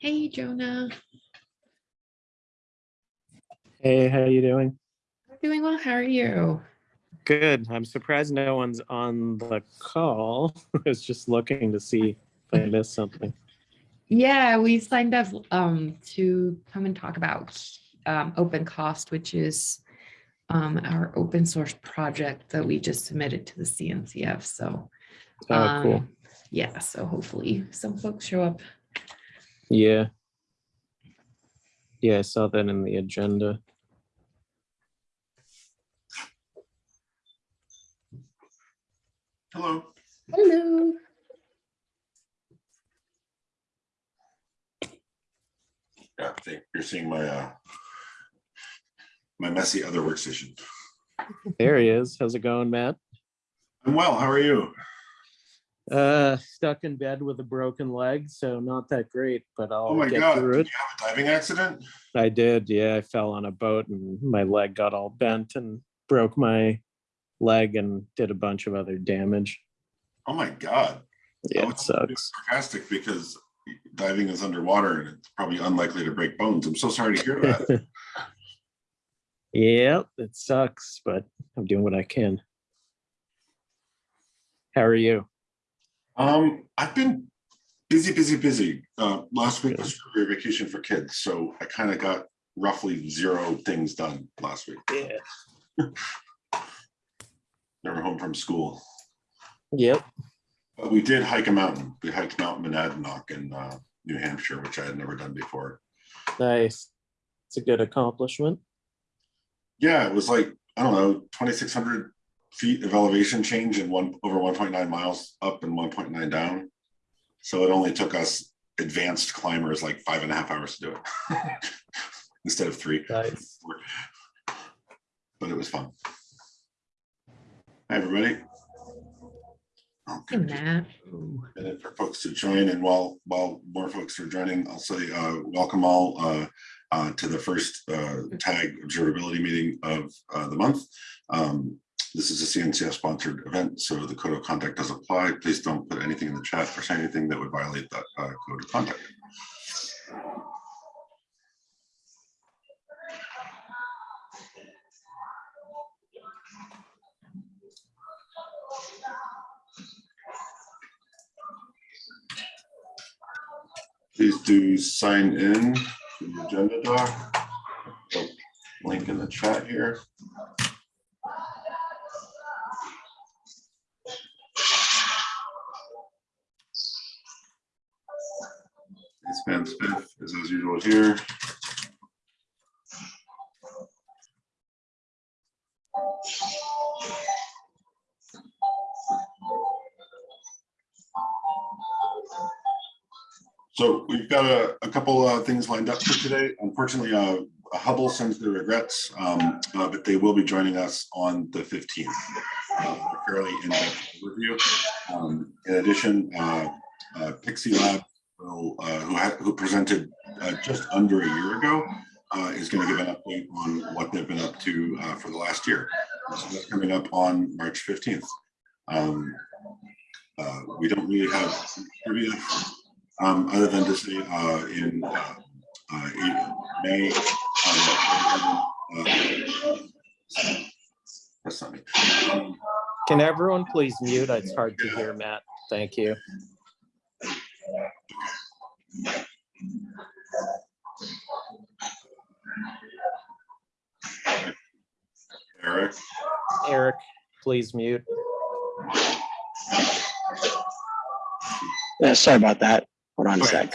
Hey, Jonah. Hey, how are you doing? Doing well. How are you? Good. I'm surprised no one's on the call. I was just looking to see if I missed something. Yeah, we signed up um, to come and talk about um, open cost, which is um, our open source project that we just submitted to the CNCF. So, Oh, cool. um, yeah, so hopefully some folks show up. Yeah. Yeah, I saw that in the agenda. Hello. Hello. Yeah, I think you're seeing my uh my messy other workstation. There he is. How's it going, Matt? I'm well. How are you? Uh, stuck in bed with a broken leg, so not that great, but I'll Oh my get God, through did you have a diving accident? I did. Yeah, I fell on a boat and my leg got all bent and broke my leg and did a bunch of other damage. Oh my God. Yeah, Oh, it sucks. Sarcastic because diving is underwater and it's probably unlikely to break bones. I'm so sorry to hear that. Yep, it sucks, but I'm doing what I can. How are you? Um, I've been busy, busy, busy. Uh, last week was February vacation for kids, so I kind of got roughly zero things done last week. Yeah. Never home from school. Yep. But we did hike a mountain. We hiked Mount Monadnock in uh, New Hampshire, which I had never done before. Nice. It's a good accomplishment. Yeah, it was like, I don't know, 2,600 feet of elevation change and one over 1.9 miles up and 1.9 down. So it only took us advanced climbers like five and a half hours to do it instead of three, Nice. but it was fun. Hi, everybody. Hey, Okay, just Matt. minute for folks to join and while while more folks are joining i'll say uh welcome all uh uh to the first uh tag observability meeting of uh the month um this is a cncf sponsored event so the code of conduct does apply. Please don't put anything in the chat or say anything that would violate that uh, code of conduct. Please do sign in to the agenda doc. Link in the chat here things lined up for today. Unfortunately, uh, Hubble sends their regrets, um, uh, but they will be joining us on the fifteenth. Fairly in-depth overview. Um, in addition, uh, uh, Pixie Lab, will, uh, who who presented uh, just under a year ago, uh, is going to give an update on what they've been up to uh, for the last year. So that's coming up on March fifteenth. Um, uh, we don't really have trivia um, other than to say, uh, in, uh, uh, in May. uh, uh, That's not me. Um, Can everyone please mute? It's hard to hear Matt. Thank you. Eric, Eric, please mute. Yeah, sorry about that. Hold on a Okay. sec.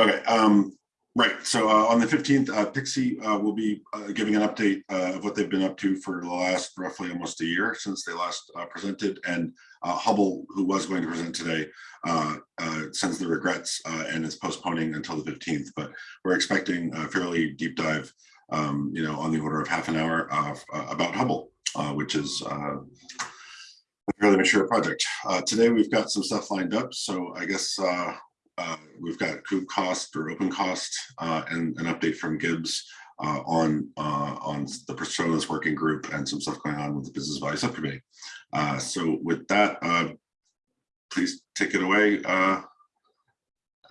okay, um, right, so, uh, on the fifteenth, uh, Pixie, uh, will be, uh, giving an update, uh, of what they've been up to for the last roughly almost a year since they last, uh, presented, and, uh, Hubble, who was going to present today, uh, uh, sends the regrets, uh, and is postponing until the fifteenth, but we're expecting a fairly deep dive, um, you know, on the order of half an hour of, uh, about Hubble, uh, which is, uh, a fairly mature project. Uh, today, we've got some stuff lined up, so I guess, uh, uh, we've got KubeCost or open cost, uh, and an update from Gibbs, uh, on, uh, on the personas working group and some stuff going on with the business value subcommittee. Uh, so with that, uh, please take it away, uh,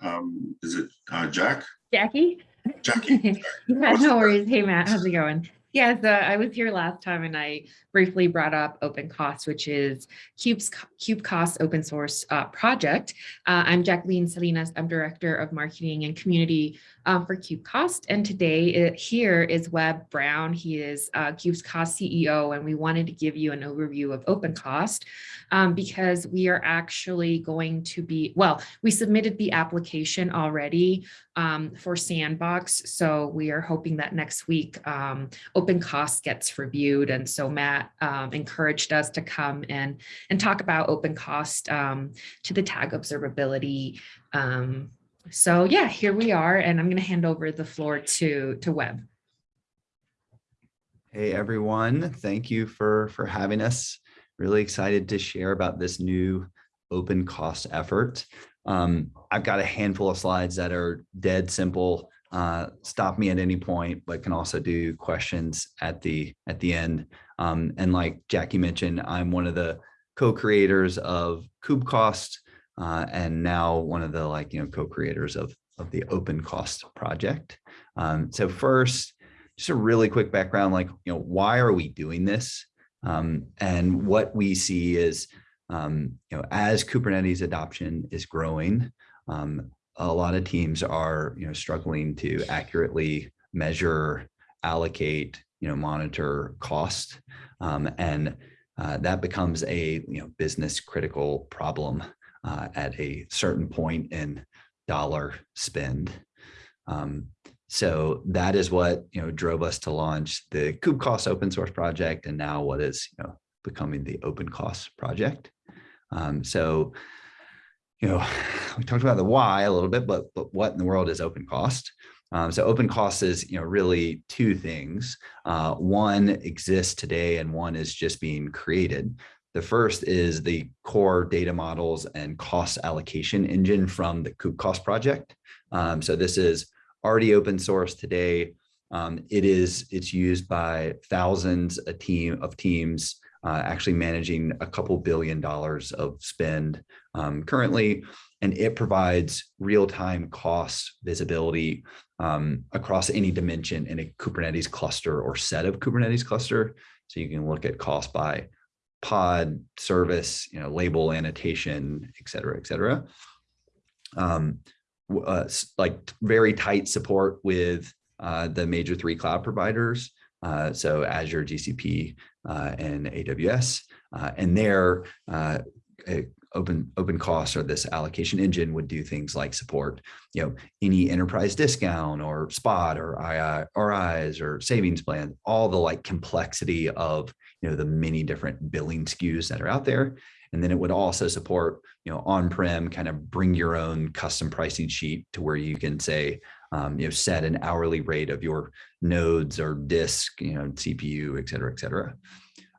um, is it uh, Jack? Jackie? Jackie? Yeah, no worries. Hey, Matt, how's it going? Yeah, so I was here last time and I briefly brought up OpenCost, which is Cube's KubeCost open source uh, project. Uh, I'm Jacqueline Salinas. I'm Director of Marketing and Community um, for KubeCost. And today uh, here is Webb Brown. He is uh, Cube's Cost CEO, and we wanted to give you an overview of Open Cost um, because we are actually going to be, well, we submitted the application already um, for Sandbox. So we are hoping that next week um, Open Cost gets reviewed. And so Matt um, encouraged us to come and, and talk about Open Cost um, to the tag observability. Um, so yeah, here we are, and I'm going to hand over the floor to, to Webb. Hey, everyone. Thank you for, for having us. Really excited to share about this new open cost effort. Um, I've got a handful of slides that are dead simple. Uh, stop me at any point, but can also do questions at the at the end. Um, and like Jackie mentioned, I'm one of the co-creators of KubeCost, uh, and now one of the like you know co-creators of of the Open Cost project. Um, so first, just a really quick background, like you know why are we doing this? Um, and what we see is um, you know, as Kubernetes adoption is growing, um, a lot of teams are, you know, struggling to accurately measure, allocate, you know, monitor cost. Um, and uh, that becomes a, you know, business critical problem uh, at a certain point in dollar spend. Um, so that is what, you know, drove us to launch the KubeCost open source project and now what is, you know, becoming the open cost project. Um, so, you know, we talked about the why a little bit, but, but what in the world is open cost? Um, so open cost is, you know, really two things. Uh, one exists today and one is just being created. The first is the core data models and cost allocation engine from the KubeCost project. Um, so this is already open source today. Um, it is, it's used by thousands a team of teams uh, actually managing a couple billion dollars of spend um, currently, and it provides real-time cost visibility um, across any dimension in a Kubernetes cluster or set of Kubernetes cluster. So you can look at cost by pod, service, you know, label, annotation, et cetera, et cetera. Um, uh, like very tight support with uh, the major three cloud providers. Uh, so Azure, GCP, uh, and AWS. Uh, and there, uh, open open costs or this allocation engine would do things like support, you know, any enterprise discount or spot or RIs or savings plan, all the like complexity of, you know, the many different billing SKUs that are out there. And then it would also support, you know, on-prem kind of bring your own custom pricing sheet to where you can say, um, you know, set an hourly rate of your nodes or disk, you know, CPU, et cetera, et cetera.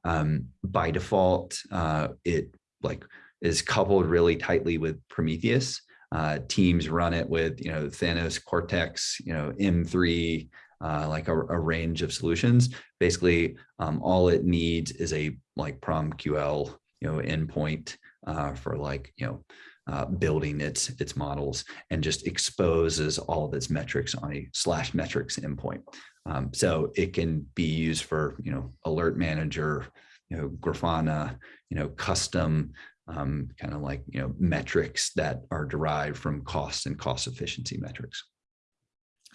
Um, by default, uh, it like is coupled really tightly with Prometheus. Uh, teams run it with, you know, Thanos, Cortex, you know, M3, uh, like a, a, range of solutions. Basically, um, all it needs is a like PromQL, you know, endpoint uh, for like, you know, uh, building its its models and just exposes all of its metrics on a slash metrics endpoint. Um, so it can be used for you know alert manager, you know Grafana, you know custom um, kind of like you know metrics that are derived from cost and cost efficiency metrics.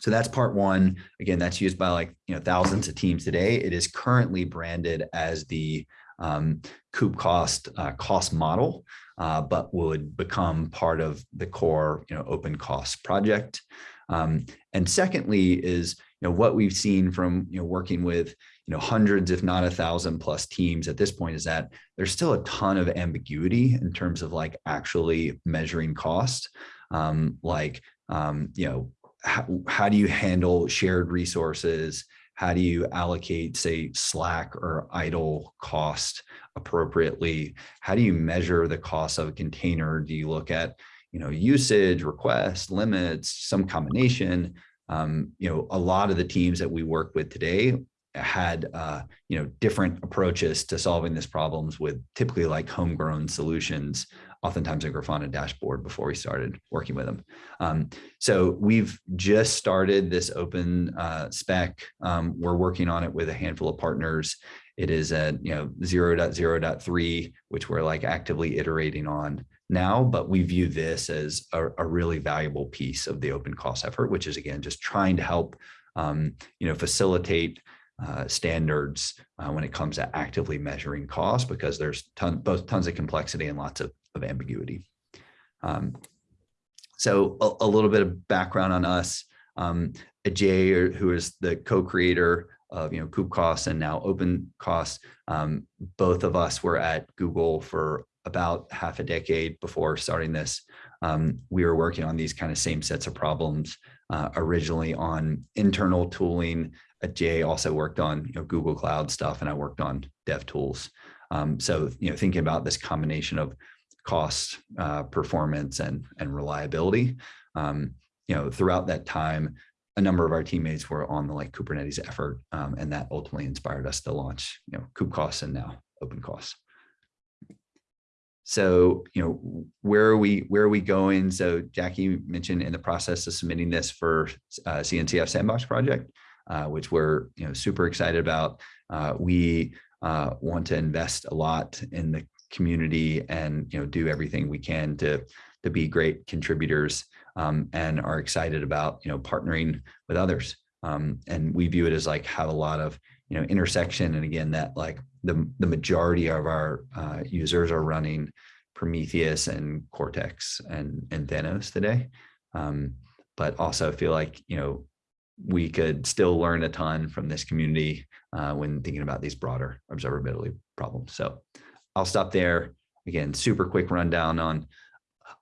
So that's part one. Again, that's used by like you know thousands of teams today. It is currently branded as the um, cost uh, cost model uh, but would become part of the core, you know, open cost project. Um, and secondly is, you know, what we've seen from, you know, working with, you know, hundreds, if not a thousand plus teams at this point is that there's still a ton of ambiguity in terms of like actually measuring cost. Um, like, um, you know, how, how do you handle shared resources? How do you allocate, say, Slack or idle cost appropriately? How do you measure the cost of a container? Do you look at, you know, usage, requests, limits, some combination? Um, you know, a lot of the teams that we work with today had, uh, you know, different approaches to solving these problems with typically like homegrown solutions, oftentimes a Grafana dashboard before we started working with them. Um, so we've just started this open uh, spec. Um, we're working on it with a handful of partners. It is at, you know, 0.0.3, which we're like actively iterating on now, but we view this as a, a really valuable piece of the open cost effort, which is again, just trying to help, um, you know, facilitate uh, standards uh, when it comes to actively measuring cost because there's ton, both tons of complexity and lots of, of ambiguity. Um, so a, a little bit of background on us. Um, Ajay, who is the co-creator of you know KubeCost and now OpenCost, um, both of us were at Google for about half a decade before starting this. Um, we were working on these kind of same sets of problems uh, originally on internal tooling. Jay also worked on you know, Google Cloud stuff, and I worked on Dev Tools. Um, so you know, thinking about this combination of cost, uh, performance, and and reliability. Um, you know, throughout that time, a number of our teammates were on the like Kubernetes effort, um, and that ultimately inspired us to launch you know KubeCost and now OpenCost. So, you know, where are we, where are we going? So Jackie mentioned in the process of submitting this for uh, CNCF Sandbox project, uh, which we're, you know, super excited about. Uh, we uh, want to invest a lot in the community and, you know, do everything we can to, to be great contributors um, and are excited about, you know, partnering with others. Um, and we view it as like have a lot of, you know, intersection. And again, that like the, the majority of our uh, users are running Prometheus and Cortex and, and Thanos today. Um, but also feel like, you know, we could still learn a ton from this community uh, when thinking about these broader observability problems. So I'll stop there. Again, super quick rundown on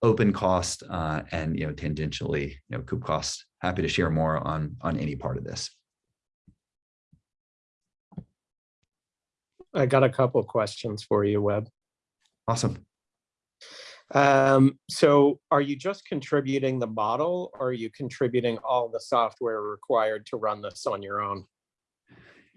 open cost uh, and, you know, tangentially, you know, KubeCost. Happy to share more on, on any part of this. I got a couple questions for you, Webb. Awesome. Um, so are you just contributing the model or are you contributing all the software required to run this on your own?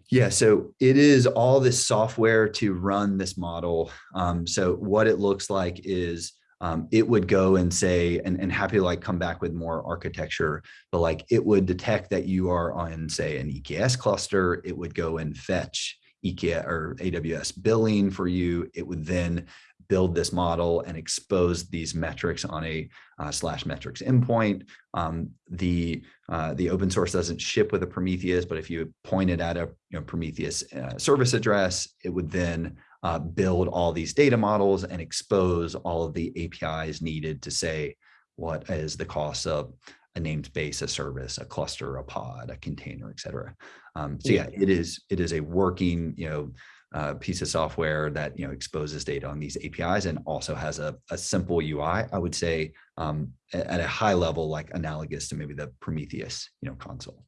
Yeah, so it is all this software to run this model. Um, so what it looks like is um, it would go and say, and, and happy to like come back with more architecture, but like it would detect that you are on say an EKS cluster, it would go and fetch EKS or AWS billing for you. It would then build this model and expose these metrics on a uh, slash metrics endpoint. Um, the uh, the open source doesn't ship with a Prometheus, but if you point it at a you know, Prometheus uh, service address, it would then uh, build all these data models and expose all of the APIs needed to say what is the cost of a namespace, a service, a cluster, a pod, a container, et cetera. Um, so yeah, it is it is a working you know uh, piece of software that you know exposes data on these APIs and also has a, a simple UI. I would say um, at a high level, like analogous to maybe the Prometheus you know console.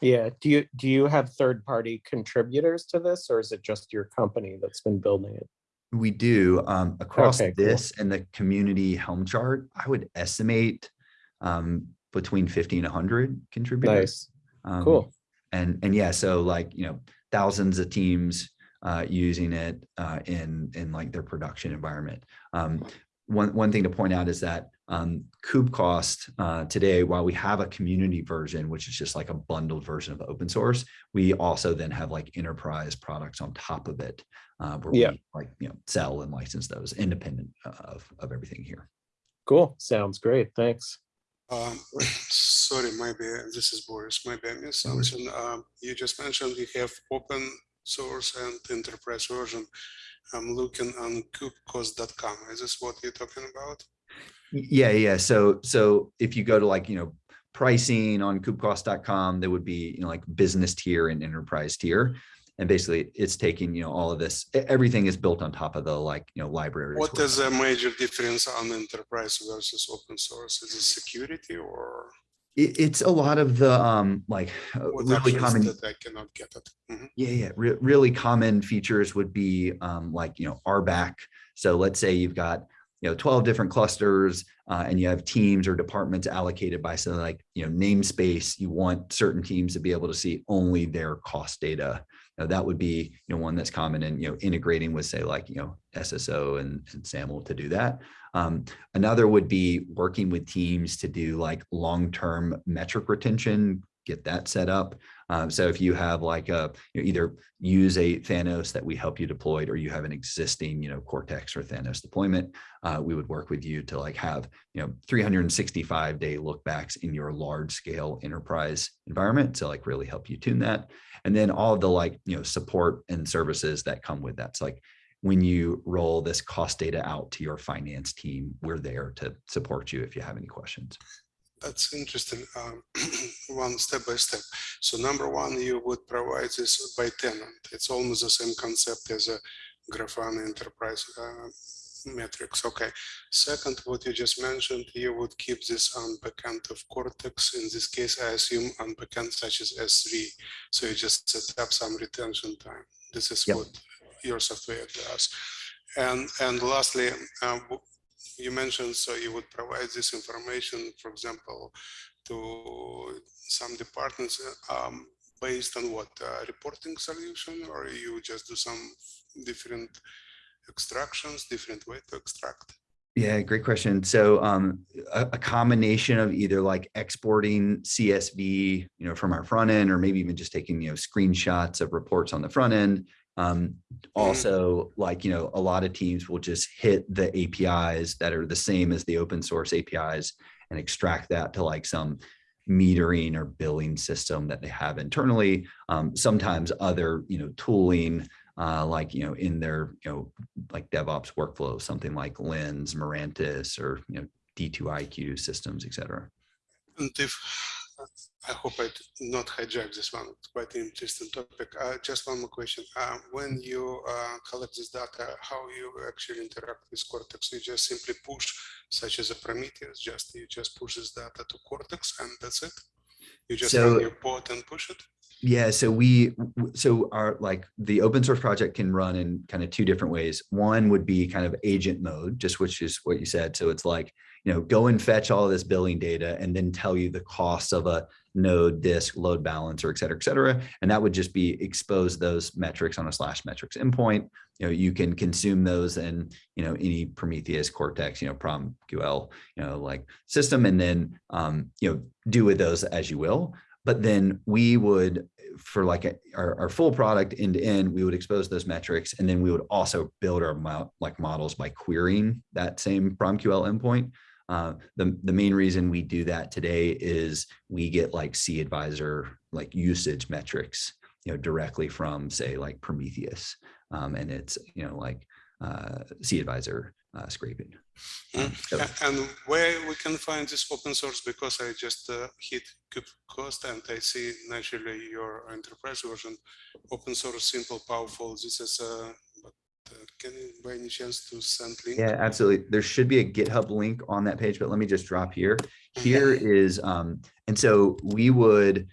Yeah. Do you do you have third party contributors to this, or is it just your company that's been building it? We do um, across Okay, cool. this and the community Helm chart. I would estimate um, between 50 and 100 contributors. Nice. Um, Cool. And and yeah, so like you know thousands of teams uh, using it uh, in in like their production environment. Um, one one thing to point out is that um, KubeCost uh, today, while we have a community version, which is just like a bundled version of open source, we also then have like enterprise products on top of it, uh, where Yeah. we like you know sell and license those independent of of everything here. Cool. Sounds great. Thanks. Um, sorry, bad. this is Boris, My bad. missed something. Um, you just mentioned you have open source and enterprise version. I'm looking on kubecost.com. Is this what you're talking about? Yeah, yeah. So so if you go to like, you know, pricing on kubecost.com, there would be, you know, like business tier and enterprise tier. And basically it's taking, you know, all of this, everything is built on top of the like, you know, libraries. What is the major difference on enterprise versus open source? Is it security or It, it's a lot of the um like uh, really common that I cannot get it? Mhm. Yeah, yeah. Re really common features would be um, like, you know, RBAC. So let's say you've got you know, 12 different clusters uh, and you have teams or departments allocated by something like, you know, namespace, you want certain teams to be able to see only their cost data. Now, that would be, you know, one that's common and, you know, integrating with say like, you know, SSO and, and SAML to do that. Um, another would be working with teams to do like long-term metric retention, get that set up. Um, so if you have like a, you know, either use a Thanos that we help you deploy, or you have an existing, you know, Cortex or Thanos deployment, uh, we would work with you to like have, you know, 365 day lookbacks in your large scale enterprise environment to like really help you tune that. And then all the like, you know, support and services that come with that. So like when you roll this cost data out to your finance team, we're there to support you if you have any questions. That's interesting. Um, one step by step. So number one, you would provide this by tenant. It's almost the same concept as a Grafana enterprise uh, metrics. Okay. Second, what you just mentioned, you would keep this on backend of Cortex. In this case, I assume on backend such as S3. So you just set up some retention time. This is Yep. what your software does. And and lastly, uh, you mentioned so you would provide this information, for example, to some departments um, based on what uh, reporting solution, or you just do some different extractions, different way to extract. Yeah, great question. So um, a, a combination of either like exporting CSV, you know, from our front end, or maybe even just taking, you know, screenshots of reports on the front end. Um, also, like, you know, a lot of teams will just hit the APIs that are the same as the open source APIs and extract that to like some metering or billing system that they have internally. Um, sometimes other, you know, tooling uh, like, you know, in their, you know, like DevOps workflow, something like Lens, Mirantis, or, you know, D2IQ systems, et cetera. And if I hope I did not hijack this one, it's quite an interesting topic. Uh, just one more question. Uh, when you uh, collect this data, how you actually interact with Cortex? You just simply push, such as a Prometheus, just you just push this data to Cortex and that's it. You just So- run your pod and push it. Yeah, so we, so our, like, the open source project can run in kind of two different ways. One would be kind of agent mode, just which is what you said. So it's like, you know, go and fetch all this billing data and then tell you the cost of a node, disk, load balancer, et cetera, et cetera. And that would just be expose those metrics on a slash metrics endpoint. You know, you can consume those in, you know, any Prometheus, Cortex, you know, PromQL, you know, like system, and then, um, you know, do with those as you will. But then we would, for like a- our, our full product end to end, we would expose those metrics. And then we would also build our mo- like models by querying that same PromQL endpoint. Uh, the, the main reason we do that today is we get like cAdvisor, like usage metrics, you know, directly from say like Prometheus. Um, and it's, you know, like uh, cAdvisor uh, scraping. Um, so- And where we can find this open source, because I just uh, hit KubeCost and I see naturally your enterprise version, open source, simple, powerful. This is, uh, but uh, can you by any chance to send link? Yeah, absolutely. There should be a GitHub link on that page, but let me just drop here. Here is, um, and so we would,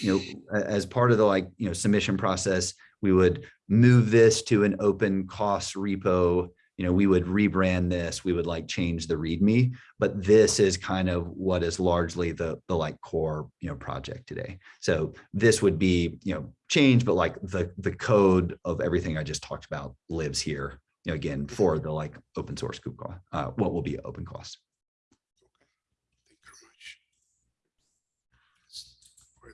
you know, as part of the like, you know, submission process, we would move this to an open cost repo. You know, we would rebrand this, we would like change the README, but this is kind of what is largely the, the like core, you know, project today. So this would be, you know, change, but like the, the code of everything I just talked about lives here you know, again, for the like open source KubeCost, uh, what will be open cost.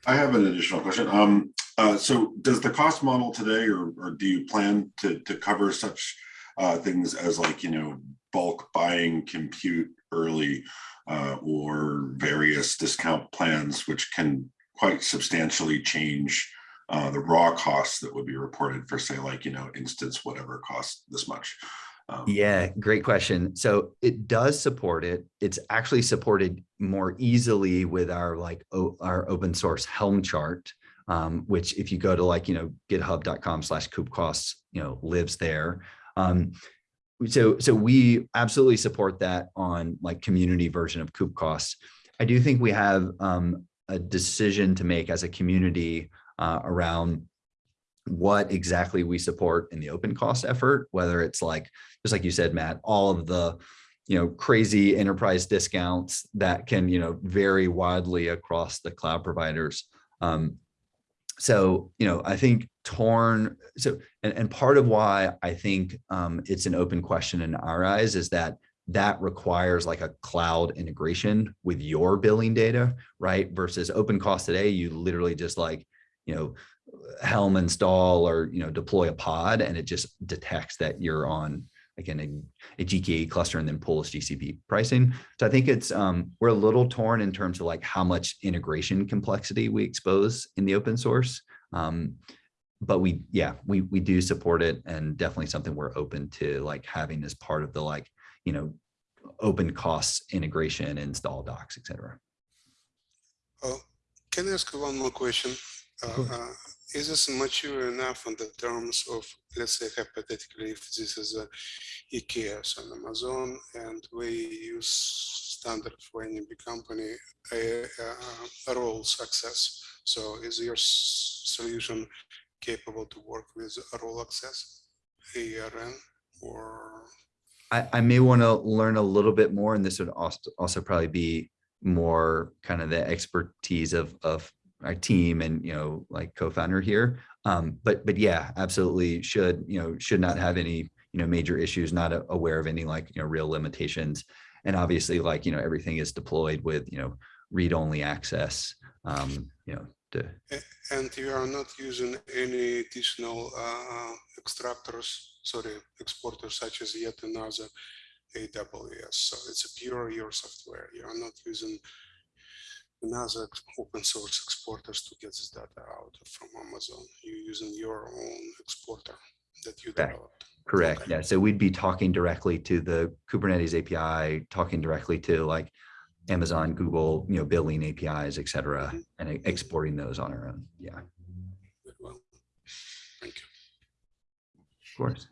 I have an additional question. Um, uh, so does the cost model today, or, or do you plan to, to cover such uh, things as like, you know, bulk buying compute early uh, or various discount plans, which can quite substantially change uh, the raw costs that would be reported for say like, you know, instance, whatever costs this much? Um, Yeah, great question. So it does support it. It's actually supported more easily with our like our open source Helm chart, um, which if you go to like, you know, github.com slash costs, you know, lives there. Um, so, so we absolutely support that on like community version of coop costs. I do think we have um, a decision to make as a community uh, around what exactly we support in the open cost effort, whether it's like, just like you said, Matt, all of the you know, crazy enterprise discounts that can, you know, vary widely across the cloud providers. Um, so, you know, I think torn, so, and, and part of why I think um, it's an open question in our eyes is that that requires like a cloud integration with your billing data, right? Versus open cost today, you literally just like, you know, Helm install or, you know, deploy a pod and it just detects that you're on again, a, a GKE cluster and then pulls GCP pricing. So I think it's, um, we're a little torn in terms of like how much integration complexity we expose in the open source. Um, but we, yeah, we, we do support it and definitely something we're open to like having as part of the like, you know, open costs integration, install docs, et cetera. Oh, can I ask one more question? Uh, uh, is this mature enough in the terms of, let's say hypothetically, if this is a EKS on Amazon and we use standard for any big company, a, a, a role success. So is your solution capable to work with a role access, ARN, or I, I may want to learn a little bit more, and this would also, also probably be more kind of the expertise of, of our team and, you know, like co-founder here. Um, but, but yeah, absolutely should, you know, should not have any, you know, major issues, not aware of any like, you know, real limitations. And obviously like, you know, everything is deployed with, you know, read-only access, um, you know, to, And you are not using any additional uh, extractors, sorry, exporters such as yet another AWS. So it's a pure your software. You are not using another open source exporters to get this data out from Amazon. You're using your own exporter that you Correct. developed. Correct. Okay. Yeah. So we'd be talking directly to the Kubernetes API, talking directly to like Amazon, Google, you know, billing APIs, et cetera, Mhm. and e- exporting those on our own. Yeah, Well, thank you. Of course.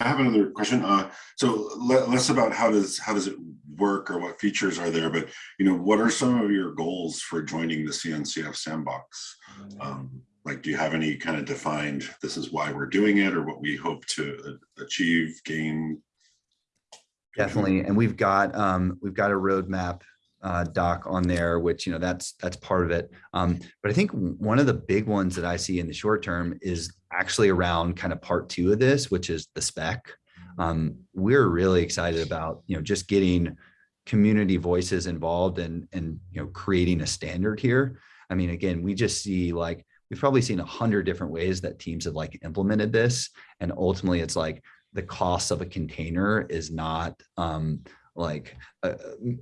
I have another question. Uh, so le- less about how does, how does it work or what features are there, but you know, what are some of your goals for joining the CNCF sandbox? Um, like, do you have any kind of defined, this is why we're doing it or what we hope to achieve, gain? Definitely. And we've got, um, we've got a roadmap uh, doc on there, which, you know, that's, that's part of it. Um, but I think one of the big ones that I see in the short term is actually around kind of part two of this, which is the spec. Um, we're really excited about, you know, just getting community voices involved and, and, you know, creating a standard here. I mean, again, we just see like, we've probably seen a hundred different ways that teams have like implemented this. And ultimately it's like the cost of a container is not, um, like uh,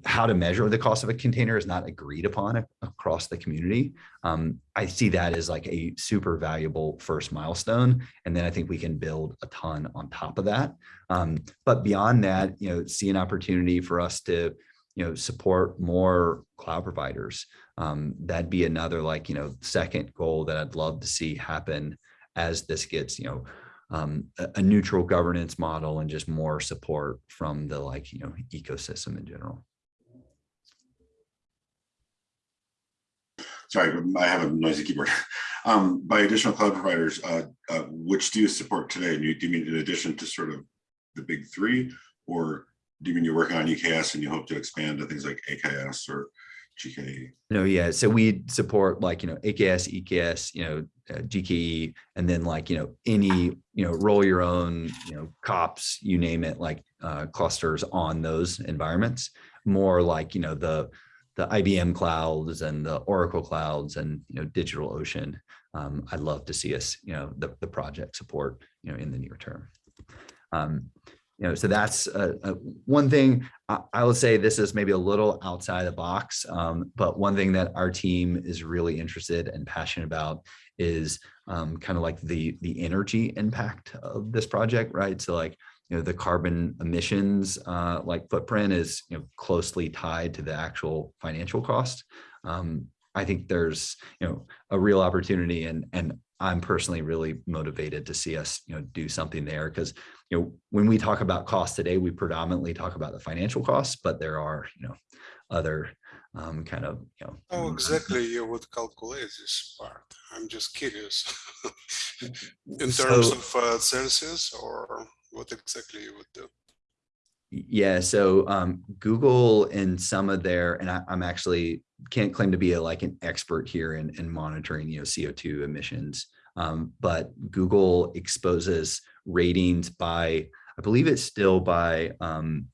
how to measure the cost of a container is not agreed upon ac- across the community. Um, I see that as like a super valuable first milestone. And then I think we can build a ton on top of that. Um, but beyond that, you know, see an opportunity for us to, you know, support more cloud providers. Um, that'd be another like, you know, second goal that I'd love to see happen as this gets, you know, um, a, neutral governance model and just more support from the like, you know, ecosystem in general. Sorry, I have a noisy keyboard. Um, by additional cloud providers, uh, uh, which do you support today? And you, do you mean in addition to sort of the big three? Or do you mean you're working on EKS and you hope to expand to things like AKS or GKE? No, yeah. So we support like, you know, AKS, EKS, you know, uh, GKE, and then like, you know, any, you know, roll your own, you know, kops, you name it, like uh, clusters on those environments. More like, you know, the the IBM clouds and the Oracle clouds and, you know, DigitalOcean. Um, I'd love to see us, you know, the, the project support, you know, in the near term. Um, you know, so that's uh, uh, one thing I, I would say this is maybe a little outside the box, um, but one thing that our team is really interested and passionate about is um, kind of like the the energy impact of this project, right? So like, you know, the carbon emissions uh, like footprint is you know closely tied to the actual financial cost. Um, I think there's you know a real opportunity, and and I'm personally really motivated to see us you know do something there because you know, when we talk about costs today, we predominantly talk about the financial costs, but there are, you know, other um, kind of, you know. How exactly you would calculate this part? I'm just curious. In terms So- of uh, Celsius or what exactly you would do. Yeah, so um, Google and some of their, and I, I'm actually can't claim to be a, like an expert here in, in monitoring, you know, CO2 emissions. Um, but Google exposes ratings by, I believe it's still by um,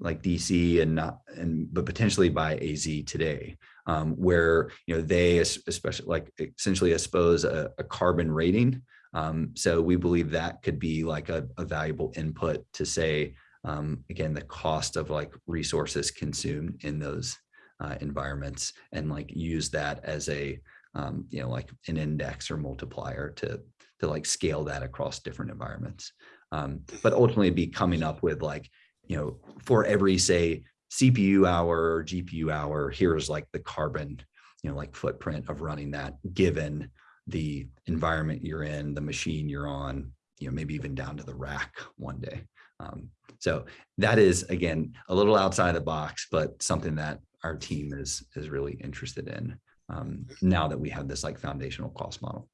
like DC and not, and but potentially by AZ today, um, where you know they especially like essentially expose a, a carbon rating. Um, so we believe that could be like a, a valuable input to say, um, again, the cost of like resources consumed in those uh, environments and like use that as a, um, you know, like an index or multiplier to, to like scale that across different environments. Um, but ultimately be coming up with like, you know, for every say CPU hour or GPU hour, here's like the carbon, you know, like footprint of running that given the environment you're in, the machine you're on, you know, maybe even down to the rack one day. Um, so that is, again, a little outside the box, but something that our team is, is really interested in um, now that we have this like foundational cost model.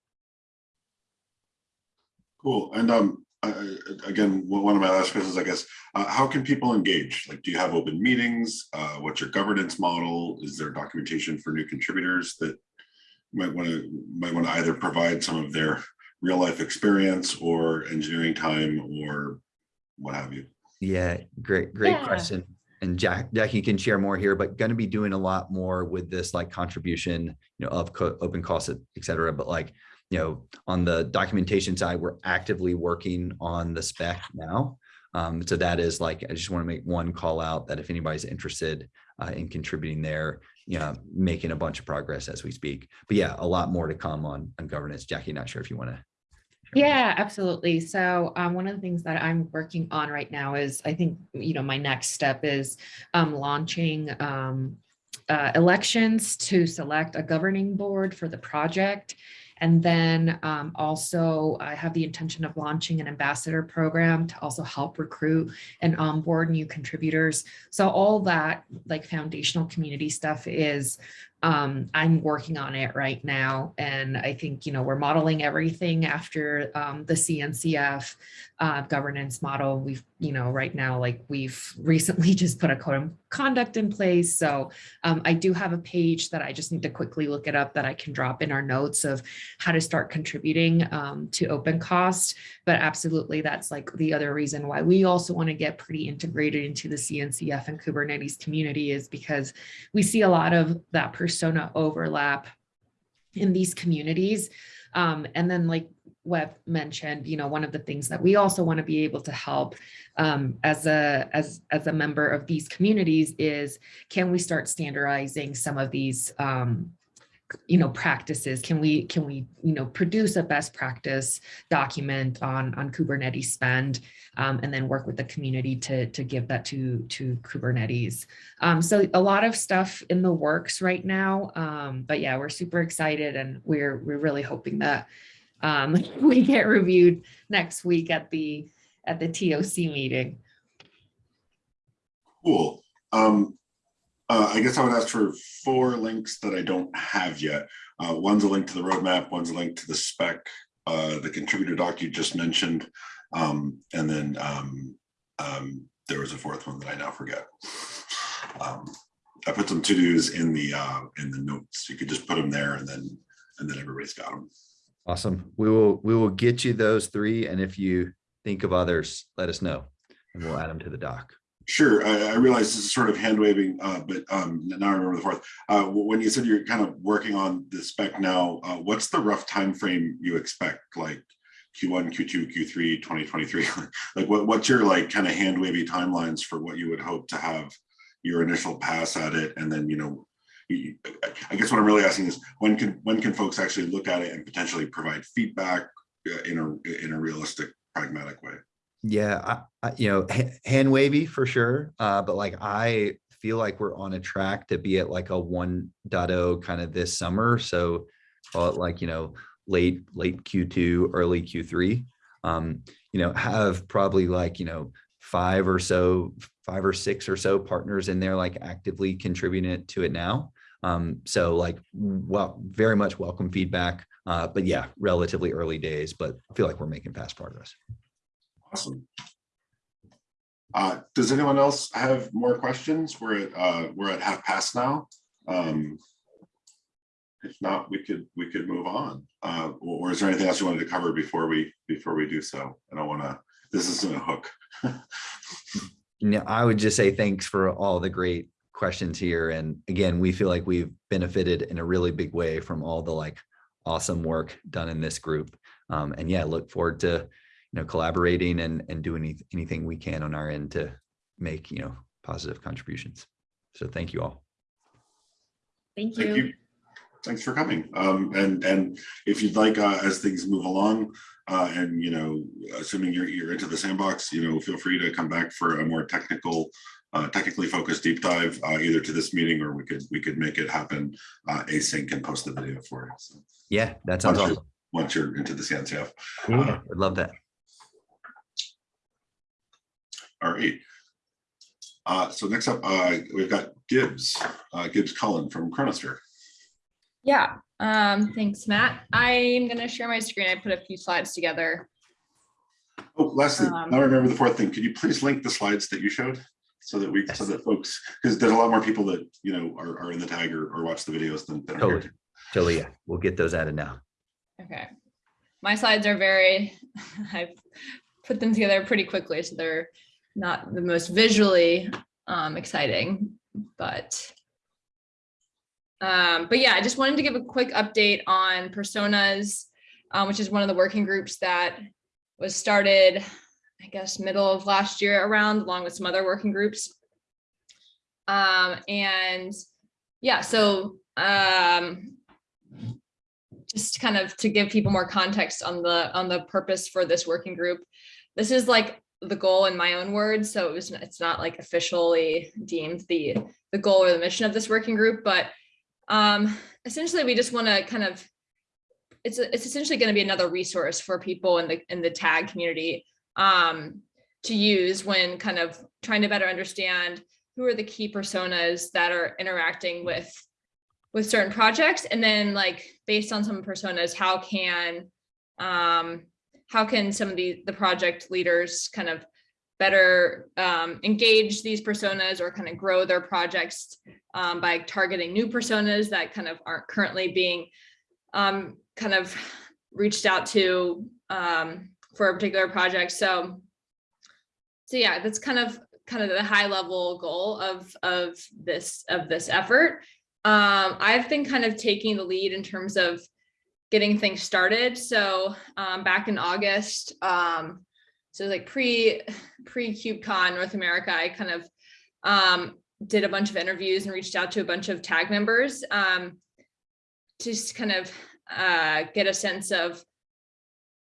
Cool. And um, I- again, one one of my last questions, I guess, uh, how can people engage? Like, do you have open meetings? Uh, what's your governance model? Is there documentation for new contributors that might want to, might want to either provide some of their real life experience or engineering time or what have you? Yeah, great, great Yeah. question. And Jack, Jackie can share more here, but going to be doing a lot more with this like contribution, you know, of co- open costs, et cetera. But like, you know, on the documentation side, we're actively working on the spec now. Um, so that is like, I just want to make one call out that if anybody's interested uh, in contributing there, you know, making a bunch of progress as we speak. But yeah, a lot more to come on, on governance. Jackie, not sure if you want to. Yeah, absolutely. So um, one of the things that I'm working on right now is, I think, you know, my next step is um, launching um, uh, elections to select a governing board for the project. And then um, also I have the intention of launching an ambassador program to also help recruit and onboard new contributors. So all that like foundational community stuff is um, I'm working on it right now. And I think, you know, we're modeling everything after um, the CNCF uh, governance model. We've, you know, right now, like we've recently just put a code of conduct in place. So um, I do have a page that I just need to quickly look it up that I can drop in our notes of how to start contributing um, to open cost. But absolutely, that's like the other reason why we also want to get pretty integrated into the CNCF and Kubernetes community is because we see a lot of that persona overlap in these communities. Um, and then like Webb mentioned, you know, one of the things that we also want to be able to help um, as a as as a member of these communities is can we start standardizing some of these um, you know practices? Can we can we you know produce a best practice document on on kubernetes spend um, and then work with the community to to give that to to kubernetes? Um, so a lot of stuff in the works right now um, but yeah we're super excited and we're we're really hoping that um, we get reviewed next week at the at the toc meeting. Cool. Um, uh, I guess I would ask for four links that I don't have yet. Uh, one's a link to the roadmap, one's a link to the spec, uh, the contributor doc you just mentioned. Um, and then um, um, there was a fourth one that I now forget. Um, I put some to-dos in the uh, in the notes. You could just put them there and then and then everybody's got them. Awesome. We will, we will get you those three. And if you think of others, let us know and we'll add them to the doc. Sure, I, I realize this is sort of hand waving, uh, but um, now I remember the fourth. Uh, when you said you're kind of working on the spec now, uh, what's the rough time frame you expect? Like Q1, Q2, Q3, 2023? like what, what's your like kind of hand wavy timelines for what you would hope to have your initial pass at it? And then, you know, I guess what I'm really asking is when can when can folks actually look at it and potentially provide feedback uh, in a in a realistic, pragmatic way? Yeah, I, I, you know, hand wavy for sure. Uh, but like, I feel like we're on a track to be at like a 1.0 kind of this summer. So call it like, you know, late, late Q2, early Q3. Um, you know, have probably like, you know, five or so, five or six or so partners in there, like actively contributing it to it now. Um, so like, well, very much welcome feedback. Uh, but yeah, relatively early days, but I feel like we're making fast progress. Awesome. Uh, does anyone else have more questions? We're at, uh, we're at half past now. Um, if not, we could, we could move on. Uh, or is there anything else you wanted to cover before we, before we do so? I don't want to, this isn't a hook. No, I would just say thanks for all the great questions here. And again, we feel like we've benefited in a really big way from all the like awesome work done in this group. Um, and yeah, look forward to, you know, collaborating and, and doing any- anything we can on our end to make, you know, positive contributions. So thank you all. Thank Thank you. you. Thanks for coming. Um, and, and if you'd like, uh, as things move along, uh, and, you know, assuming you're, you're into the sandbox, you know, feel free to come back for a more technical, uh, technically focused deep dive, uh, either to this meeting or we could, we could make it happen, uh, async and post the video for you. So Yeah, that sounds Once awesome. you're- Once you're into the CNCF. Yeah, I'd love that. All right. Uh, so next up, uh, we've got Gibbs, uh, Gibbs Cullen from Chronosphere. Yeah, um, thanks, Matt. I'm gonna share my screen. I put a few slides together. Oh, Leslie, Um, now I remember the fourth thing. Could you please link the slides that you showed? So that we, so that folks, because there's a lot more people that, you know, are, are in the tag or, or watch the videos than, than are here. Totally. Totally, yeah. We'll get those added now. Okay. My slides are very, I've put them together pretty quickly, so they're not the most visually um, exciting, but um, but yeah, I just wanted to give a quick update on personas, um, which is one of the working groups that was started, I guess, middle of last year around, along with some other working groups. Um, and yeah, so um, just kind of to give people more context on the on the purpose for this working group. This is like the goal in my own words, so it was it's not like officially deemed the the goal or the mission of this working group, but um, essentially we just want to kind of it's it's essentially going to be another resource for people in the in the tag community um, to use when kind of trying to better understand who are the key personas that are interacting with with certain projects and then like based on some personas how can um how can some of the the project leaders kind of better um, engage these personas or kind of grow their projects um, by targeting new personas that kind of aren't currently being um, kind of reached out to um, for a particular project. So so yeah that's kind of kind of the high level goal of of this of this effort. Um, I've been kind of taking the lead in terms of getting things started. So um, back in August, um, so like pre pre KubeCon North America, I kind of um, did a bunch of interviews and reached out to a bunch of tag members um, to just kind of uh, get a sense of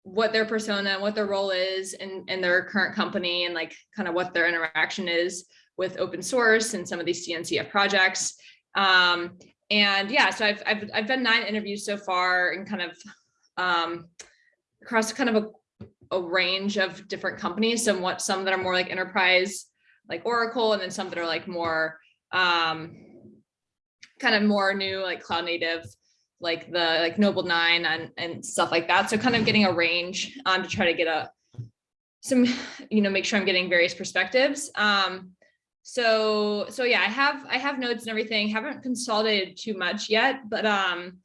what their persona, what their role is in, in their current company and like kind of what their interaction is with open source and some of these CNCF projects. Um, and yeah, so I've, I've, I've done nine interviews so far and kind of um, across kind of a, a range of different companies. Some what some that are more like enterprise, like Oracle, and then some that are like more um, kind of more new, like cloud native, like the like Nobl9 and and stuff like that. So kind of getting a range um, to try to get a some, you know, make sure I'm getting various perspectives. Um, so so yeah i have i have notes and everything. Haven't consolidated too much yet but um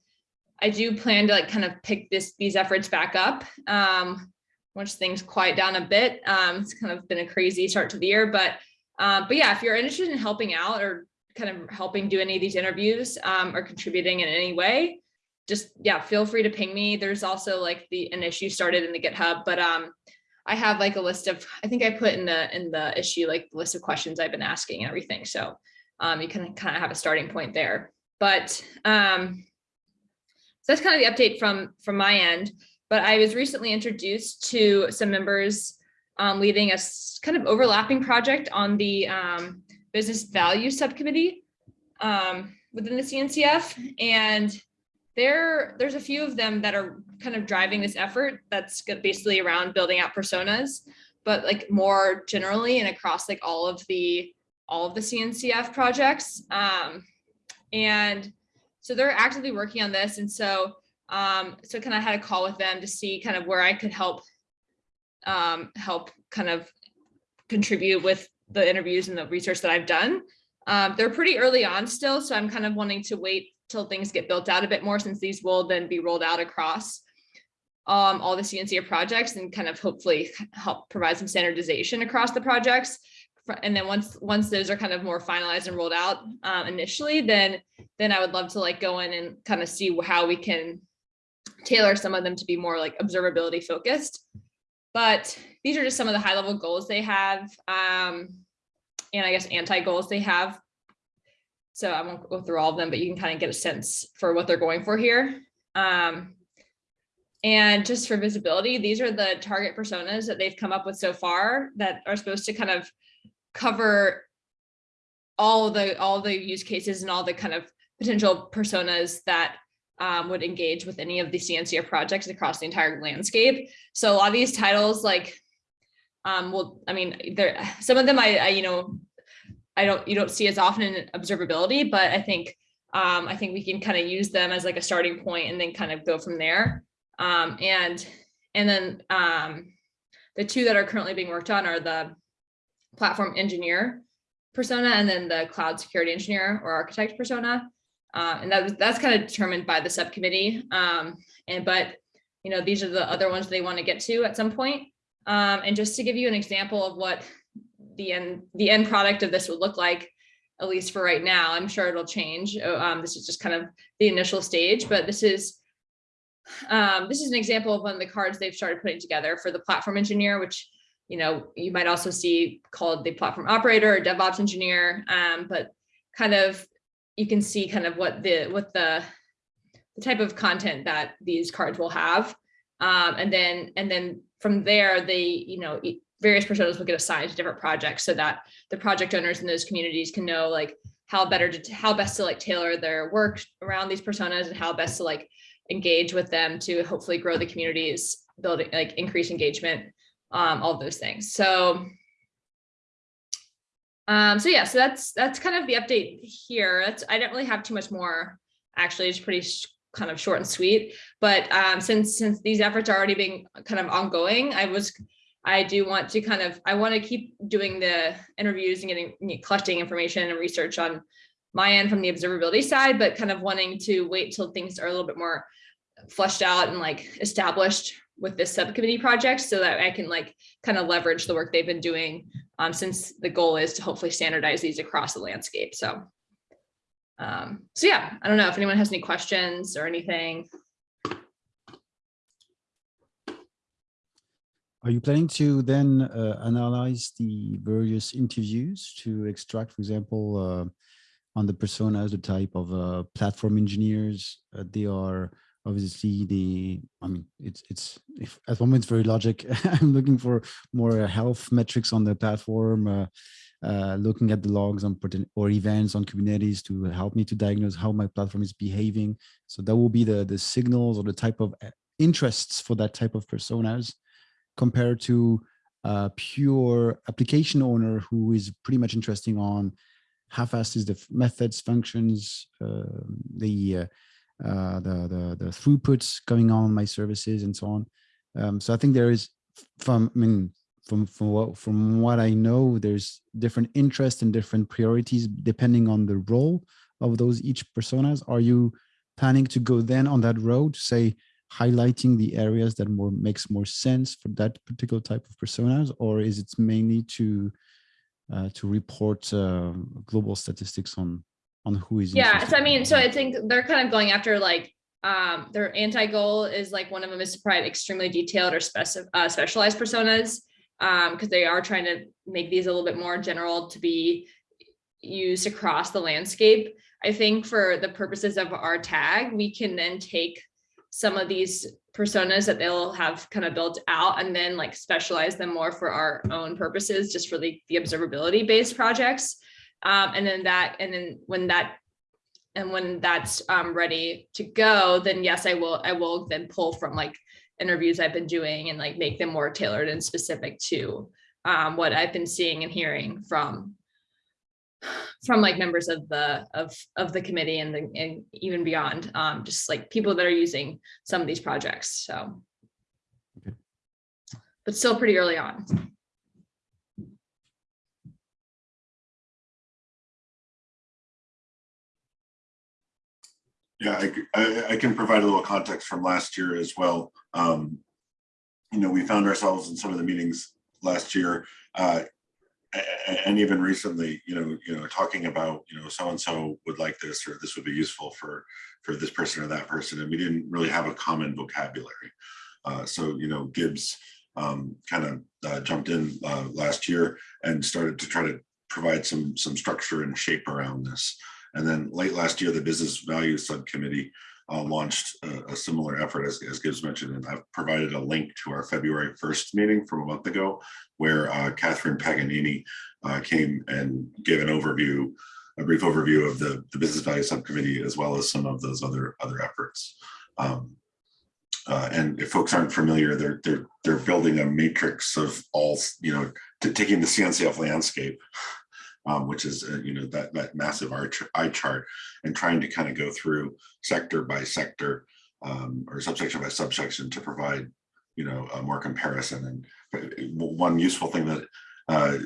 i do plan to like kind of pick this these efforts back up um once things quiet down a bit. Um it's kind of been a crazy start to the year but um but yeah if you're interested in helping out or kind of helping do any of these interviews um or contributing in any way just yeah feel free to ping me. There's also like the an issue started in the github but um I have like a list of, I think I put in the in the issue like the list of questions I've been asking and everything. So um, you can kind of have a starting point there. But um, so that's kind of the update from from my end. But I was recently introduced to some members um, leading a kind of overlapping project on the um, business value subcommittee um, within the CNCF. And there, there's a few of them that are kind of driving this effort that's basically around building out personas, but like more generally and across like all of the all of the CNCF projects. Um, and so they're actively working on this. And so um, so kind of had a call with them to see kind of where I could help um, help kind of contribute with the interviews and the research that I've done. Um, they're pretty early on still, so I'm kind of wanting to wait till things get built out a bit more since these will then be rolled out across um, all the CNCF projects and kind of hopefully help provide some standardization across the projects. And then once, once those are kind of more finalized and rolled out uh, initially, then, then I would love to like go in and kind of see how we can tailor some of them to be more like observability focused. But these are just some of the high level goals they have. Um, and I guess anti goals they have. So I won't go through all of them, but you can kind of get a sense for what they're going for here. Um, and just for visibility, these are the target personas that they've come up with so far that are supposed to kind of cover all the all the use cases and all the kind of potential personas that um, would engage with any of the CNCF projects across the entire landscape. So a lot of these titles, like, um, well, I mean, there some of them I, I you know, I don't you don't see as often in observability, but I think um, I think we can kind of use them as like a starting point and then kind of go from there. Um, and and then um, the two that are currently being worked on are the platform engineer persona and then the cloud security engineer or architect persona. Uh, and that that's kind of determined by the subcommittee. Um, and but you know these are the other ones they want to get to at some point. Um, and just to give you an example of what the end the end product of this would look like, at least for right now, I'm sure it'll change. Uh, Um, this is just kind of the initial stage, but this is um, this is an example of one of the cards they've started putting together for the platform engineer, which you know you might also see called the platform operator or DevOps engineer. Um, but kind of you can see kind of what the what the the type of content that these cards will have. Um, and then and then from there, they you know various personas will get assigned to different projects so that the project owners in those communities can know like how better to how best to like tailor their work around these personas and how best to like engage with them to hopefully grow the communities, building like increase engagement, um, all those things. So, um, so yeah, so that's that's kind of the update here. That's I don't really have too much more. Actually, it's pretty kind of short and sweet. But um, since since these efforts are already being kind of ongoing, I was I do want to kind of I want to keep doing the interviews and getting collecting information and research on my end from the observability side, but kind of wanting to wait till things are a little bit more fleshed out and like established with this subcommittee project so that I can like kind of leverage the work they've been doing um, since the goal is to hopefully standardize these across the landscape. So, um, so yeah, I don't know if anyone has any questions or anything. Are you planning to then uh, analyze the various interviews to extract, for example, uh, on the personas, the type of uh, platform engineers uh, they are? Obviously, the I mean, it's it's if, at the moment it's very logic. I'm looking for more uh, health metrics on the platform, uh, looking at the logs on or events on Kubernetes to help me to diagnose how my platform is behaving. So that will be the the signals or the type of interests for that type of personas compared to a pure application owner who is pretty much interesting on how fast is the methods, functions, uh, the, uh, the the the throughputs going on my services and so on. Um, so I think there is from I mean from from what from what I know, there's different interests and different priorities depending on the role of those each personas. Are you planning to go then on that road, say highlighting the areas that more makes more sense for that particular type of personas, or is it mainly to uh, to report uh, global statistics on on who is Yeah, so I mean, so? I think they're kind of going after like, um, their anti-goal is like one of them is to provide extremely detailed or specific, uh, specialized personas. Um, because they are trying to make these a little bit more general to be used across the landscape. I think for the purposes of our tag, we can then take some of these personas that they'll have kind of built out and then like specialize them more for our own purposes, just for the, the observability based projects. Um, and then that, and then when that, and when that's um, ready to go, then yes, I will, I will then pull from like interviews I've been doing and like make them more tailored and specific to um, what I've been seeing and hearing from from like members of the of of the committee and the, and even beyond um just like people that are using some of these projects so. Okay. but still pretty early on. Yeah I, I, I can provide a little context from last year as well. Um you know we found ourselves in some of the meetings last year uh and even recently, you know, you know, talking about, you know, so-and-so would like this, or this would be useful for, for this person or that person, and we didn't really have a common vocabulary. Uh, So, you know, Gibbs um, kind of jumped in uh, last year and started to try to provide some, some structure and shape around this. And then late last year, the Business Value Subcommittee uh, launched a, a similar effort, as, as Gibbs mentioned, and I've provided a link to our February 1st meeting from a month ago, where uh, Catherine Paganini uh, came and gave an overview, a brief overview of the, the Business Value Subcommittee, as well as some of those other, other efforts. Um, uh, and if folks aren't familiar, they're, they're, they're building a matrix of all, you know, taking the CNCF landscape um, which is, uh, you know, that, that massive arch, eye chart and trying to kind of go through sector by sector um, or subsection by subsection to provide, you know, a more comparison. And one useful thing that uh,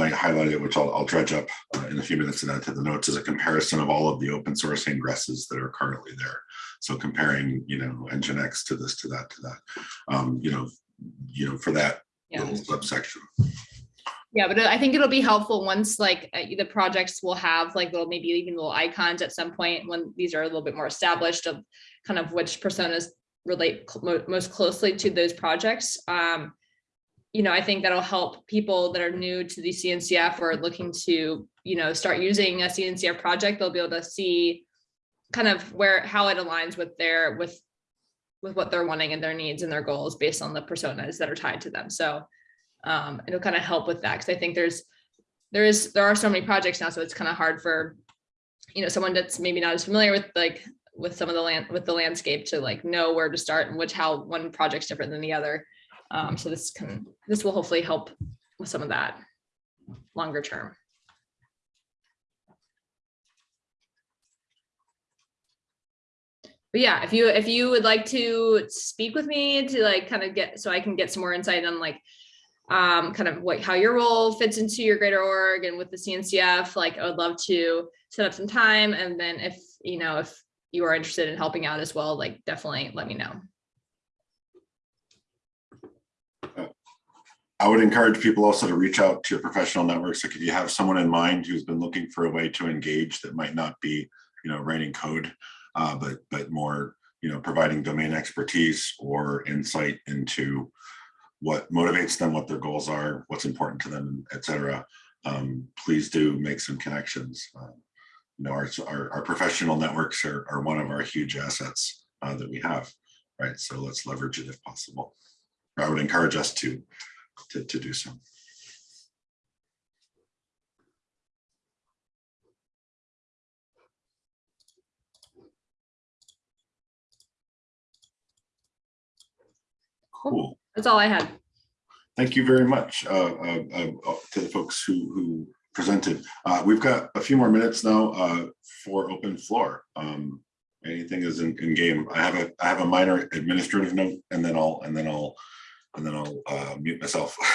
might highlight it, which I'll, I'll dredge up uh, in a few minutes and add to the notes, is a comparison of all of the open source ingresses that are currently there. So comparing, you know, Nginx to this, to that, to that, um, you know, you know, for that Yeah. little subsection. Yeah, but I think it'll be helpful once like uh, the projects will have like little, maybe even little icons at some point when these are a little bit more established of kind of which personas relate cl- most closely to those projects. Um, you know, I think that'll help people that are new to the CNCF or looking to, you know, start using a CNCF project. They'll be able to see kind of where, how it aligns with their, with, with what they're wanting and their needs and their goals based on the personas that are tied to them. So um, it'll kind of help with that because I think there's there is there are so many projects now, so it's kind of hard for you know someone that's maybe not as familiar with like with some of the land with the landscape to like know where to start and which how one project's different than the other. Um, so this can this will hopefully help with some of that longer term. But yeah, if you if you would like to speak with me to like kind of get so I can get some more insight on like um, kind of what, how your role fits into your greater org and with the CNCF, like I would love to set up some time. And then if, you know, if you are interested in helping out as well, like definitely let me know. I would encourage people also to reach out to your professional networks. Like if you have someone in mind who's been looking for a way to engage that might not be, you know, writing code, uh, but but more, you know, providing domain expertise or insight into what motivates them, what their goals are, what's important to them, et cetera. Um, please do make some connections. Uh, you know, our, our, our professional networks are, are one of our huge assets uh, that we have, right? So let's leverage it if possible. I would encourage us to to, to do so. Cool. That's all I had. Thank you very much uh, uh, uh, to the folks who, who presented. Uh, We've got a few more minutes now uh, for open floor. Um, Anything is in, in game. I have a, I have a minor administrative note and then I'll, and then I'll, and then I'll uh, mute myself.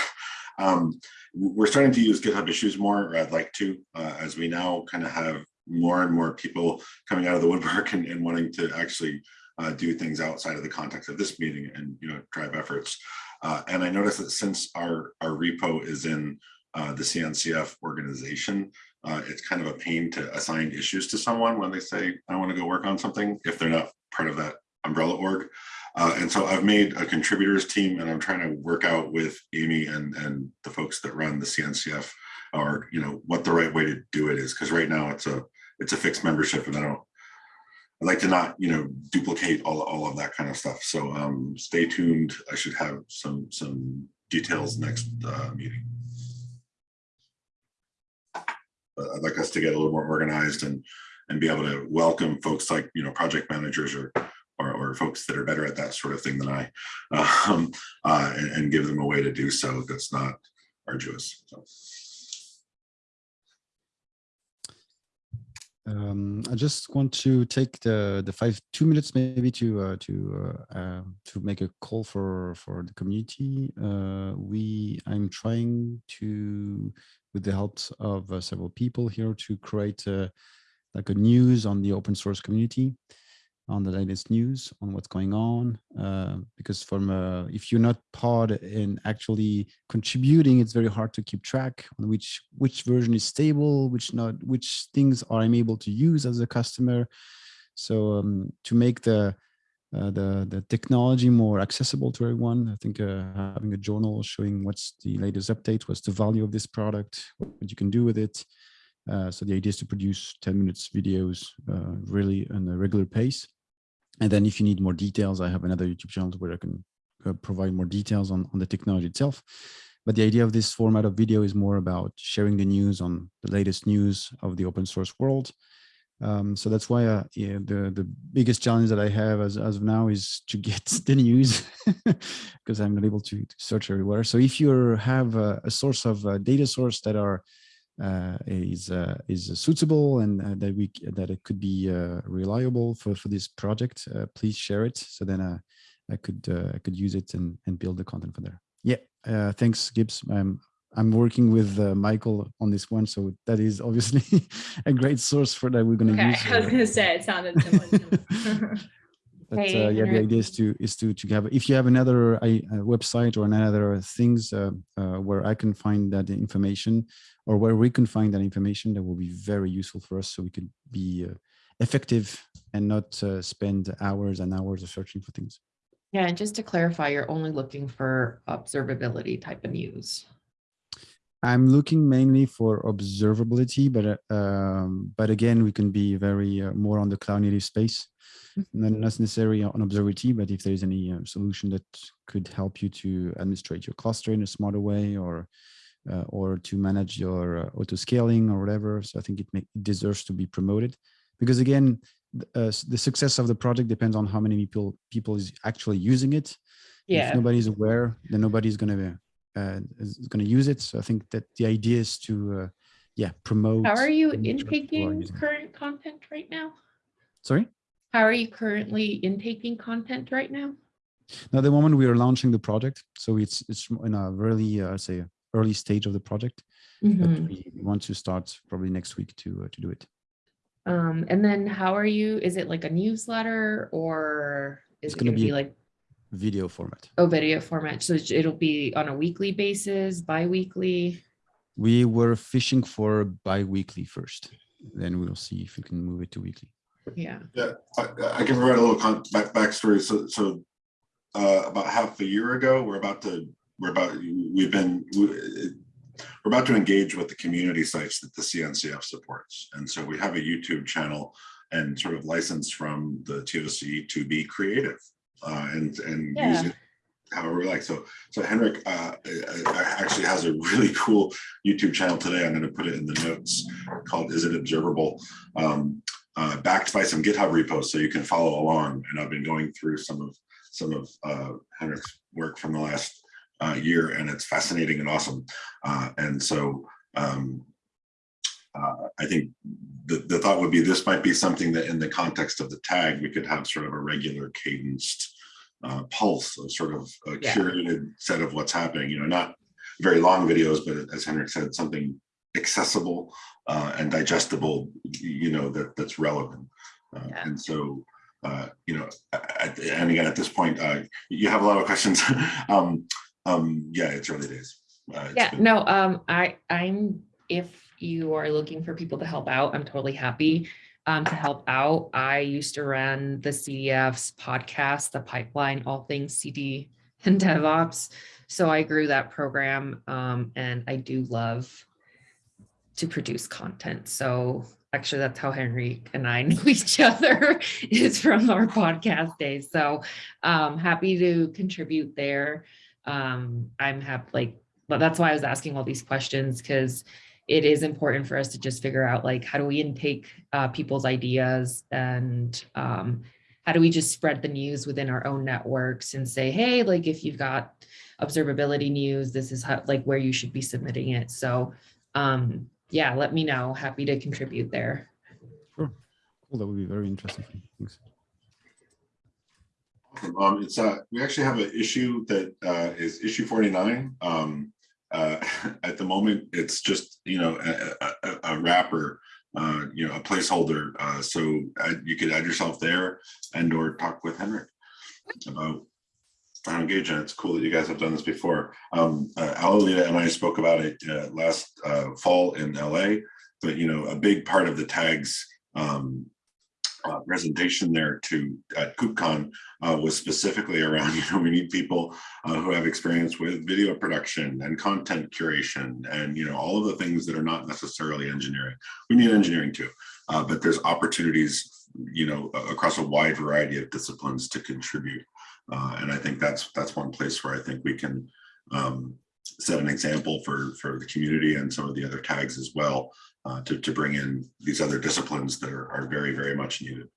Um, We're starting to use GitHub issues more, or I'd like to, as we now kind of have more and more people coming out of the woodwork and, and wanting to actually uh, do things outside of the context of this meeting and, you know, drive efforts. Uh, and I noticed that since our, our repo is in uh, the CNCF organization, uh, it's kind of a pain to assign issues to someone when they say, I want to go work on something, if they're not part of that umbrella org. Uh, and so I've made a contributors team and I'm trying to work out with Amy and, and the folks that run the CNCF or, you know, what the right way to do it is. Cause right now it's a, it's a fixed membership and I don't, I'd like to not, you know, duplicate all, all of that kind of stuff. So um, stay tuned. I should have some, some details next uh, meeting. But I'd like us to get a little more organized and, and be able to welcome folks like, you know, project managers or, or, or folks that are better at that sort of thing than I, um, uh, and, and give them a way to do so that's not arduous. So. Um, I just want to take the the five two minutes maybe to uh, to uh, uh, to make a call for for the community. Uh, we I'm trying to with the help of uh, several people here to create uh, like a news on the open source community. On the latest news on what's going on uh, because from uh, if you're not part in actually contributing it's very hard to keep track on which which version is stable which not which things are i'm able to use as a customer so um, to make the uh, the the technology more accessible to everyone i think uh, having a journal showing what's the latest update what's the value of this product what you can do with it uh, so the idea is to produce 10 minutes videos uh, really on a regular pace. And then if you need more details, I have another YouTube channel where I can uh, provide more details on, on the technology itself. But the idea of this format of video is more about sharing the news on the latest news of the open source world. Um, so that's why uh, yeah, the, the biggest challenge that I have as, as of now is to get the news because I'm not able to, to, search everywhere. So if you have a, a source of uh, data source that are is uh, is suitable and uh, that we that it could be uh, reliable for for this project, uh, please share it so then uh, I could I could use it and and build the content for there. Yeah, thanks, Gibbs. I'm I'm working with Michael on this one, so that is obviously a great source for that we're going to Okay, use. I was gonna say, it sounded similar. But uh, yeah, the idea is to is to to have if you have another uh, website or another things uh, uh, where I can find that information or where we can find that information, that will be very useful for us, so we could be uh, effective and not uh, spend hours and hours of searching for things. Yeah, and just to clarify, you're only looking for observability type of news. I'm looking mainly for observability, but uh, um, but again, we can be very uh, more on the cloud native space, not not necessarily on observability, but if there is any uh, solution that could help you to administrate your cluster in a smarter way, or uh, or to manage your uh, auto scaling or whatever, so I think it, make, it deserves to be promoted, because again, th- uh, the success of the project depends on how many people people is actually using it. Yeah. If nobody's aware, then nobody's going to is going to use it. So I think that the idea is to, uh, yeah, promote. how are you and make sure people are intaking current content right now? Sorry. How are you currently intaking content right now? Now, the moment we are launching the project, so it's it's in a really, uh, say, early stage of the project, but Mhm. we want to start probably next week to uh, to do it. Um, and then how are you, is it like a newsletter or is It's it gonna gonna be be- like, Video format. oh, video format? So it'll be on a weekly basis, bi-weekly? We were fishing for bi-weekly first, then we'll see if we can move it to weekly. Yeah, Yeah, I, I can provide a little con- back backstory. So, so uh, about half a year ago, we're about to, we're about, we've been, we- we're about to engage with the community sites that the CNCF supports. And so we have a YouTube channel and sort of license from the TOC to be creative uh, and, and Yeah. use it however we like. So, so Henrik uh, uh, uh, actually has a really cool YouTube channel today. I'm going to put it in the notes called Is It Observable? Um, uh, backed by some GitHub repos, so you can follow along. And I've been going through some of some of uh, Henrik's work from the last uh, year, and it's fascinating and awesome. Uh, and so um, uh, I think the, the thought would be this might be something that in the context of the tag, we could have sort of a regular cadenced uh, pulse, a sort of a Yeah. curated set of what's happening, you know, not very long videos, but as Henrik said, something accessible uh, and digestible, you know, that that's relevant. Uh, Yeah. And so, uh, you know, at, and again, at this point, uh, you have a lot of questions. um, um, yeah, it's early days. Uh, it's yeah, no, um, I, I'm, if you are looking for people to help out, I'm totally happy um, to help out. I used to run the CDF's podcast, the pipeline, all things CD and DevOps. So I grew that program um, and I do love to produce content. So actually that's how Henry and I know each other is from our podcast days. So um happy to contribute there. Um I'm happy like but that's why I was asking all these questions because it is important for us to just figure out like how do we intake uh, people's ideas and um, how do we just spread the news within our own networks and say hey like if you've got observability news this is how like where you should be submitting it so um yeah let me know happy to contribute there Sure. Cool. That would be very interesting. Thanks. Awesome. Um, it's uh, we actually have an issue that uh, is issue 49. Um, uh, at the moment, it's just you know a, a, a- wrapper uh, you know, a placeholder. Uh, so uh, you could add yourself there and or talk with Henrik about how to it's cool that you guys have done this before. Um, uh, Alolita and I spoke about it uh, last uh, fall in LA, but you know, a big part of the tags um, uh, presentation there to at KubeCon uh, was specifically around, you know, we need people uh, who have experience with video production and content curation and, you know, all of the things that are not necessarily engineering. We need engineering too, uh, but there's opportunities, you know, across a wide variety of disciplines to contribute. Uh, and I think that's that's one place where I think we can um, set an example for for the community and some of the other tags as well uh, to to bring in these other disciplines that are, are very very much needed.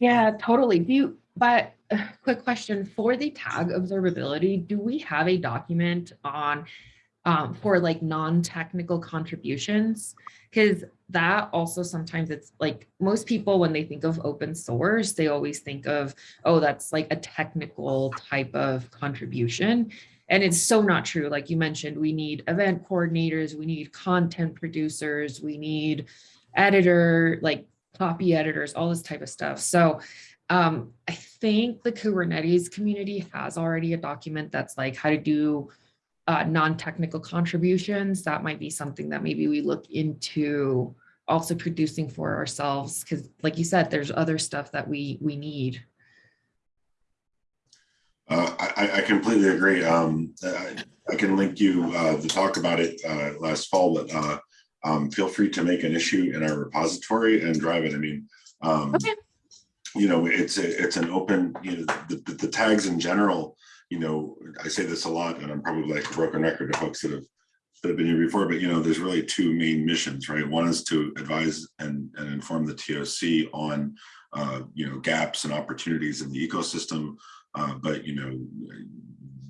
Yeah, totally. Do you, but uh, quick question for the tag observability, do we have a document on um, for like non-technical contributions? Because that also sometimes it's like most people, when they think of open source, they always think of, oh, that's like a technical type of contribution. And it's so not true. Like you mentioned, we need event coordinators, we need content producers, we need editor, like copy editors, all this type of stuff. So um, I think the Kubernetes community has already a document that's like how to do uh, non-technical contributions. That might be something that maybe we look into also producing for ourselves. Because like you said, there's other stuff that we we need. Uh, I, I- I completely agree. Um, I, I can link you, uh, to talk about it, uh, last fall, but, uh, um, feel free to make an issue in our repository and drive it. I mean, um, Okay. you know, it's, a- it's an open, you know, the, the, the tags in general, you know, I say this a lot and I'm probably like a broken record to folks that have that have been here before, but you know, there's really two main missions, right? One is to advise and, and inform the TOC on, uh, you know, gaps and opportunities in the ecosystem. Uh, but you know,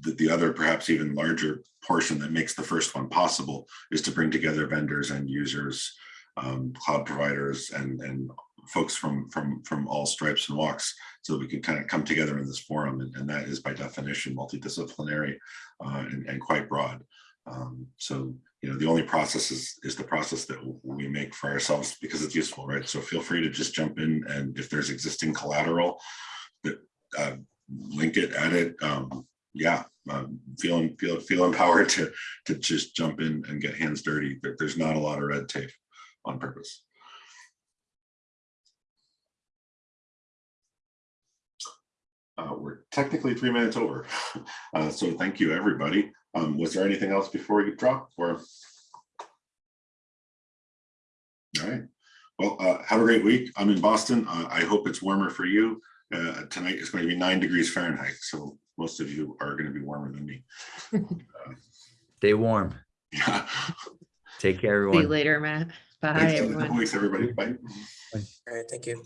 the, the other perhaps even larger portion that makes the first one possible is to bring together vendors and users, um, cloud providers and, and folks from, from, from all stripes and walks so that we can kind of come together in this forum. And, and that is by definition multidisciplinary uh, and, and quite broad. Um, so, you know, the only process is, is the process that we make for ourselves because it's useful, right? So feel free to just jump in and if there's existing collateral that uh, link it, add it, um, yeah, um, feeling, feel, feel empowered to, to just jump in and get hands dirty. There, there's not a lot of red tape on purpose. Uh, we're technically three minutes over. Uh, so thank you, everybody. Um, was there anything else before you drop or? All right. Well, uh, have a great week. I'm in Boston. Uh, I hope it's warmer for you. Uh, tonight is going to be nine degrees Fahrenheit, so most of you are going to be warmer than me. Stay warm. Yeah. Take care, everyone. See you later, Matt. Bye, Thanks. Have a everyone. couple Weeks, everybody. Bye. All right, thank you.